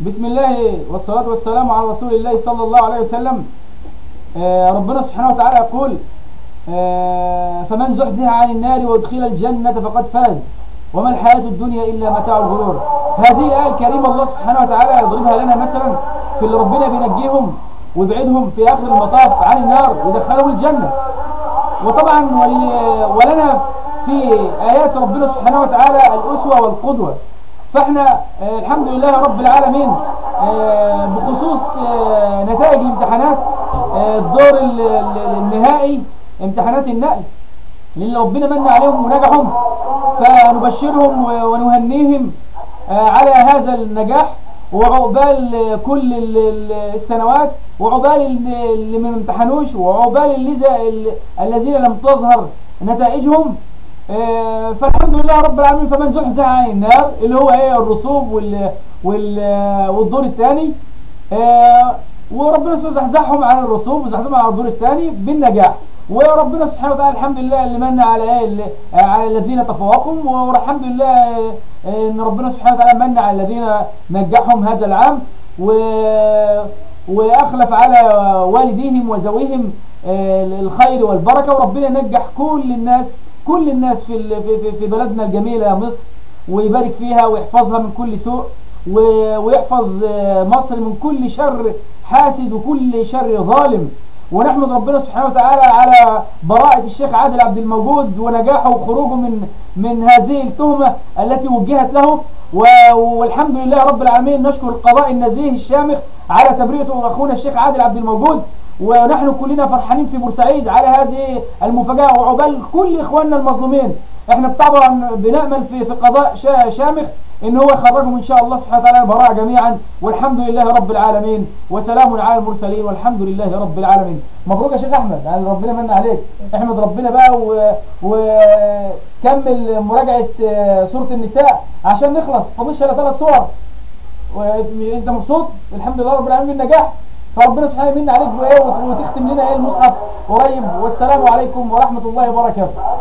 بسم الله والصلاة والسلام على رسول الله صلى الله عليه وسلم. آه، ربنا سبحانه وتعالى يقول آه، فمن زحزح عن النار وادخل الجنة فقد فاز. وما الحياة الدنيا إلا متاع الغرور. هذه الآية الكريمة الله سبحانه وتعالى يضربها لنا مثلا في اللي ربنا بينجيهم ويبعدهم في آخر المطاف عن النار ويدخلهم الجنة. وطبعا ول- ولنا في آيات ربنا سبحانه وتعالى الأسوة والقدوة. فاحنا آه، الحمد لله رب العالمين آه، بخصوص آه، نتائج الامتحانات الدور ال- ال- النهائي امتحانات النقل للي ربنا من عليهم ونجحهم فنبشرهم ونهنيهم على هذا النجاح وعقبال كل ال- ال- السنوات وعقبال ال- اللي ما امتحنوش وعقبال اللي الذين لم تظهر نتائجهم فالحمد لله رب العالمين فمن زحزح عن النار اللي هو إيه الرسوب وال وال والدور الثاني وربنا سبحانه زحزحهم عن الرسوب وزحزحهم عن الدور الثاني بالنجاح. وربنا سبحانه وتعالى الحمد لله اللي من على إيه على الذين تفوقوا والحمد لله آه، إن ربنا سبحانه وتعالى من على الذين نجحهم هذا العام. و وأخلف على والديهم وذويهم آه، الخير والبركة. وربنا ينجح كل الناس كل الناس في في بلدنا الجميلة يا مصر ويبارك فيها ويحفظها من كل سوء ويحفظ آه، مصر من كل شر حاسد وكل شر ظالم. ونحمد ربنا سبحانه وتعالى على براءة الشيخ عادل عبد الموجود ونجاحه وخروجه من من هذه التهمة التي وجهت له. والحمد لله رب العالمين نشكر القضاء النزيه الشامخ على تبرئته أخونا الشيخ عادل عبد الموجود. ونحن كلنا فرحانين في بورسعيد على هذه المفاجأة. وعقبال كل إخواننا المظلومين إحنا طبعا بنأمل في في قضاء شا- شامخ ان هو يخرجهم إن شاء الله سبحانه وتعالى براءة جميعا. والحمد لله رب العالمين. وسلام على المرسلين والحمد لله رب العالمين. مبروك يا شيخ أحمد. يعني ربنا من عليك. أحمد ربنا بقى و- وكمل مراجعة آه، سورة النساء عشان نخلص. فاضلش الا ثلاث صور. وانت مبسوط؟ الحمد لله رب العالمين. بالنجاح. فربنا سبحانه يمن عليك وتختم لنا آية المصحف. قريب. والسلام عليكم ورحمة الله وبركاته.